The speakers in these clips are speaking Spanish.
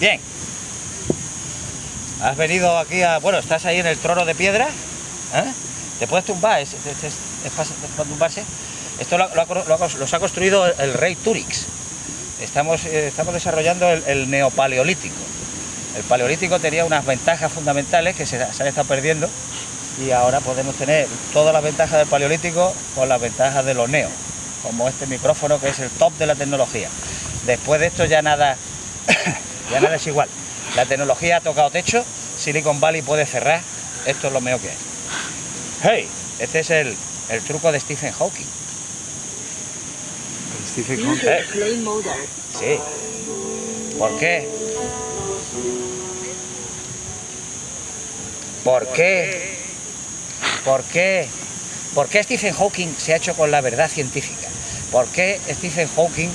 Bien. Has venido aquí a... Bueno, estás ahí en el trono de piedra. ¿eh? ¿Te puedes tumbar? ¿Es, es, es- de tumbarse? Esto lo, lo lo los ha construido el rey Túrix. Estamos, eh, estamos desarrollando el, el neopaleolítico. El paleolítico tenía unas ventajas fundamentales que se, se han estado perdiendo y ahora podemos tener todas las ventajas del paleolítico con las ventajas de los neo, como este micrófono que es el top de la tecnología. Después de esto ya nada, ya nada es igual. La tecnología ha tocado techo, Silicon Valley puede cerrar, esto es lo mejor que es. Hey, este es el, el truco de Stephen Hawking. Stephen Hawking. Eh. Sí. ¿Por qué? ¿Por qué? ¿Por qué? ¿Por qué Stephen Hawking se ha hecho con la verdad científica? ¿Por qué Stephen Hawking,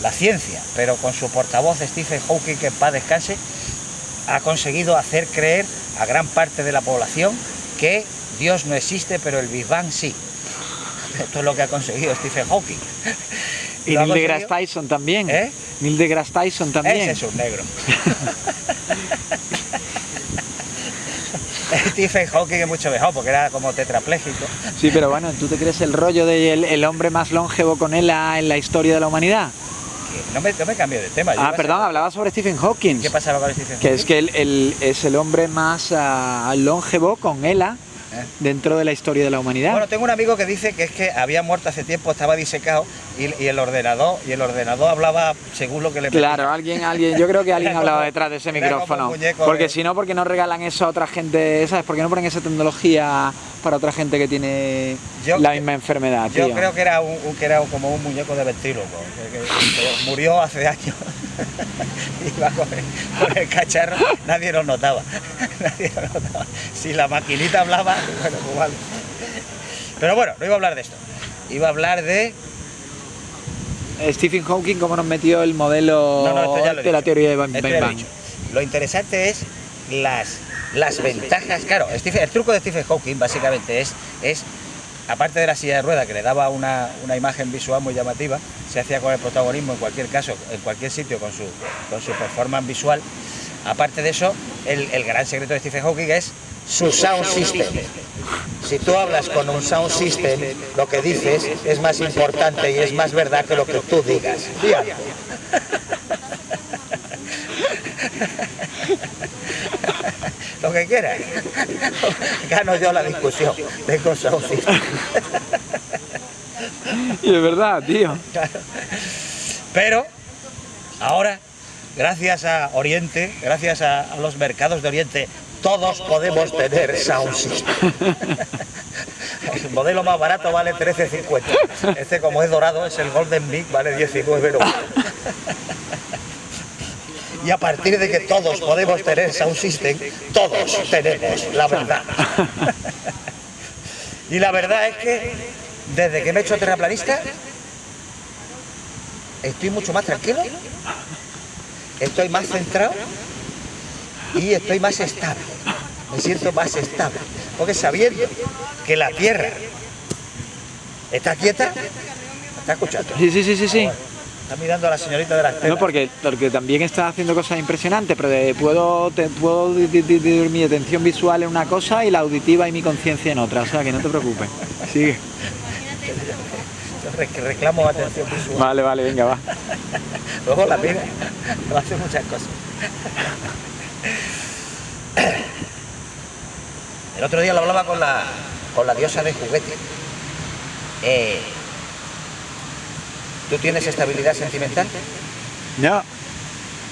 la ciencia, pero con su portavoz Stephen Hawking, que en paz descanse, ha conseguido hacer creer a gran parte de la población que Dios no existe, pero el Big Bang sí? Esto es lo que ha conseguido Stephen Hawking. Y Neil deGrasse Tyson también. ¿Eh? Neil deGrasse Tyson también. Ese es un negro. Stephen Hawking es mucho mejor porque era como tetrapléjico. Sí, pero bueno, ¿tú te crees el rollo del el hombre más longevo con ELA en la historia de la humanidad? Que No me, no me cambio de tema. yo Ah, a perdón, ser- hablaba sobre Stephen Hawking. ¿Qué pasaba con Stephen Que Hawking? es que él, él es el hombre más ah, longevo con ELA ¿Eh? dentro de la historia de la humanidad. Bueno, tengo un amigo que dice que es que había muerto hace tiempo, estaba disecado y, y el ordenador y el ordenador hablaba según lo que le Claro, alguien, alguien, yo creo que alguien hablaba como- detrás de ese micrófono. Porque de- si no, porque no regalan eso a otra gente, ¿sabes? Porque no ponen esa tecnología para otra gente que tiene Yo la misma enfermedad, Yo tío. creo que era, un, que era como un muñeco de ventríloco, que, que- que murió hace años. Iba con el, con el cacharro, nadie lo notaba. Nadie lo notaba. Si la maquinita hablaba, bueno, pues vale. Pero bueno, no iba a hablar de esto. Iba a hablar de. Stephen Hawking, cómo nos metió el modelo No, no, lo de la teoría de Big lo Bang. dicho. Lo interesante es las, las ventajas. Claro, Stephen- el truco de Stephen Hawking básicamente es, es, aparte de la silla de rueda que le daba una, una imagen visual muy llamativa, se hacía con el protagonismo en cualquier caso, en cualquier sitio con su, con su performance visual. Aparte de eso, el, el gran secreto de Stephen Hawking es su sound system. Si tú hablas con un sound system, lo que dices es más importante y es más verdad que lo que tú digas. Lo que quieras. Gano yo la discusión. Tengo sound system. Y es verdad, tío. Pero ahora, gracias a Oriente, gracias a, los mercados de Oriente, todos podemos tener sound system. El modelo más barato vale 13.50. Este como es dorado es el Golden Mic, vale 19.90. Y a partir de que todos podemos tener sound system, todos tenemos la verdad. Y la verdad es que desde que me he hecho terraplanista, estoy mucho más tranquilo, estoy más centrado y estoy más estable. Me siento más estable. Porque sabiendo que la Tierra está quieta, ¿me está escuchando? Sí, sí, sí, sí, sí. Está mirando a la señorita de las No, telas. porque, porque también está haciendo cosas impresionantes, pero de- puedo, te, puedo di- di- dividir mi atención visual en una cosa y la auditiva y mi conciencia en otra, o sea que no te preocupes. Sigue. Yo re- reclamo atención visual. Vale, vale, venga, va. Luego la pide, no hace muchas cosas. El otro día lo hablaba con la, con la diosa de juguete. Eh, ¿Tú tienes estabilidad sentimental? No,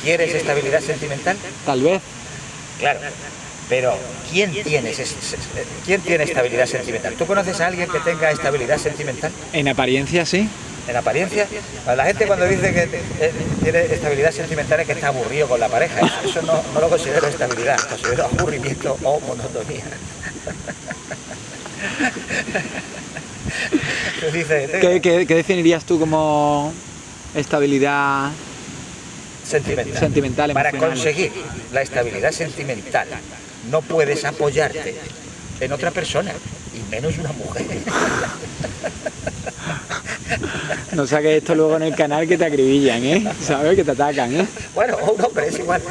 ¿Quieres estabilidad sentimental? tal vez. Claro. Pero ¿quién tiene, ese- ¿quién tiene estabilidad sentimental? ¿Tú conoces a alguien que tenga estabilidad sentimental? En apariencia sí. En apariencia. La gente cuando dice que eh, tiene estabilidad sentimental es que está aburrido con la pareja. Eso, no, no lo considero estabilidad, considero aburrimiento o monotonía. Dices, ¿Qué, qué- qué definirías tú como estabilidad sentimental. sentimental, Para conseguir la estabilidad sentimental no puedes apoyarte en otra persona, y menos una mujer. No saques esto luego en el canal que te acribillan, ¿eh? ¿Sabes? Que te atacan, ¿eh? Bueno, un hombre es igual.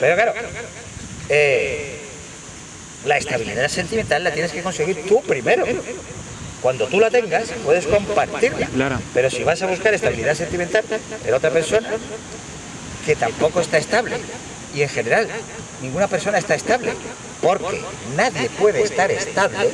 Pero claro, eh, la estabilidad sentimental la tienes que conseguir tú primero. Cuando tú la tengas, puedes compartirla. Claro. Pero si vas a buscar estabilidad sentimental en otra persona, que tampoco está estable, y en general, ninguna persona está estable, porque nadie puede estar estable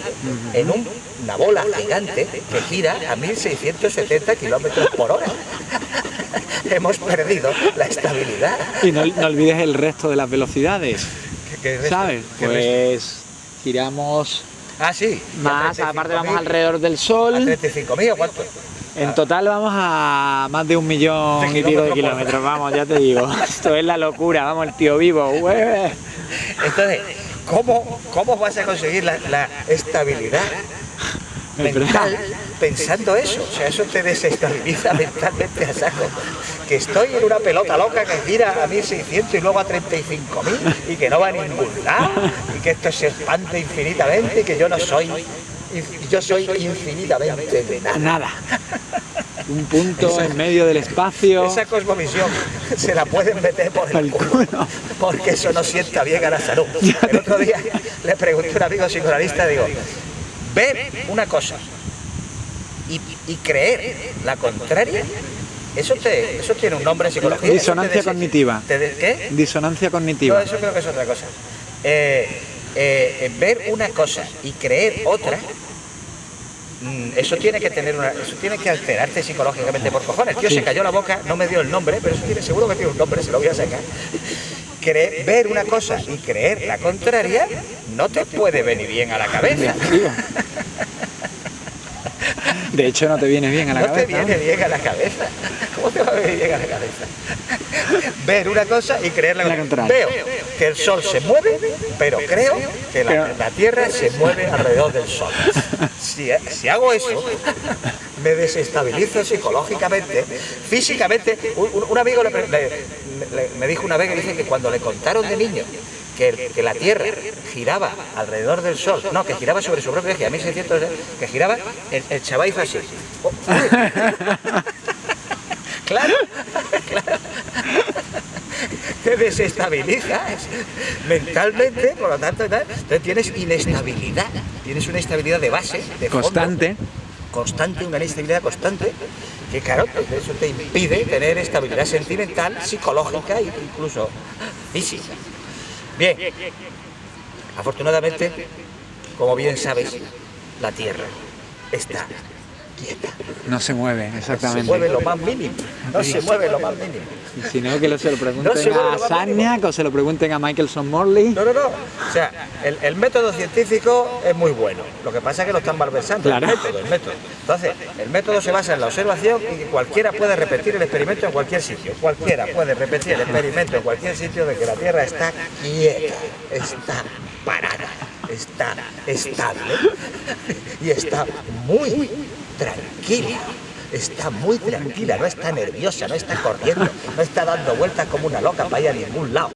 en un- una bola gigante que gira a 1670 kilómetros por hora. Hemos perdido la estabilidad. Y no, no olvides el resto de las velocidades, ¿Qué- qué? ¿sabes? Pues giramos Ah, sí. más, a aparte vamos 35.000, alrededor del ¿A Sol. 35.000 o cuánto? En total vamos a más de un millón De y pico de kilómetros vamos, ya te digo. Esto es la locura, vamos, el tío vivo, güey. Entonces, ¿cómo, cómo vas a conseguir la, la estabilidad Es mental pensando eso? O sea, eso te desestabiliza mentalmente a saco. Que estoy en una pelota loca que gira a 1600 y luego a 35.000 y que no va a ningún lado y que esto se expande infinitamente y que yo no soy, yo soy infinitamente nada. Nada. Un punto Esa- en medio del espacio. Esa cosmovisión se la pueden meter por el culo, porque eso no sienta bien a la salud. El otro día le pregunté a un amigo psicoanalista, digo, ver una cosa y, y creer la contraria, eso, te, eso tiene un nombre en psicología. te Disonancia cognitiva. te ¿Qué? Disonancia No, cognitiva. eso creo que es otra cosa. Eh, eh, ver una cosa y creer otra, mm, eso tiene que tener una, eso tiene que alterarte psicológicamente por cojones. El tío se cayó la boca, no me dio el nombre, pero eso tiene seguro que tiene un nombre, se lo voy a sacar. Cre- ver una cosa y creer la contraria no te puede venir bien a la cabeza. De hecho, no te viene bien a la no te cabeza. viene bien a la cabeza. ¿Cómo te va a venir bien a la cabeza? Ver una cosa y creer la, La contraria. Veo que el sol se mueve, pero creo que la, Pero- la Tierra se mueve alrededor del sol. Si, si hago eso, me desestabilizo psicológicamente, físicamente. Un, amigo le pre- le- le- me dijo una vez que dice que cuando le contaron de niño que, el- que la Tierra giraba alrededor del Sol, no, que giraba sobre su propio eje, a 1600, que giraba, el, el chaval hizo así. Oh. Claro, claro. Te desestabilizas mentalmente, por lo tanto, entonces tienes inestabilidad, tienes una inestabilidad de base, de fondo, Constante. constante, una inestabilidad constante, que claro, pues eso te impide tener estabilidad sentimental, psicológica e incluso física. Bien, afortunadamente, como bien sabes, la Tierra está quieta. No se mueve, Se exactamente. mueve lo más mínimo, no se mueve lo más mínimo. Y si no, que lo- se lo pregunten No se a Sarniak o se lo pregunten a Michelson Morley. No, no, no. O sea, el, el método científico es muy bueno. Lo que pasa es que lo están malversando. Claro. El método, el método. Entonces, el método se basa en la observación y que cualquiera puede repetir el experimento en cualquier sitio. Cualquiera puede repetir el experimento en cualquier sitio de que la Tierra está quieta, está parada, está estable y está muy tranquila. Está muy tranquila, no está nerviosa, no está corriendo, no está dando vueltas como una loca para ir a ningún lado.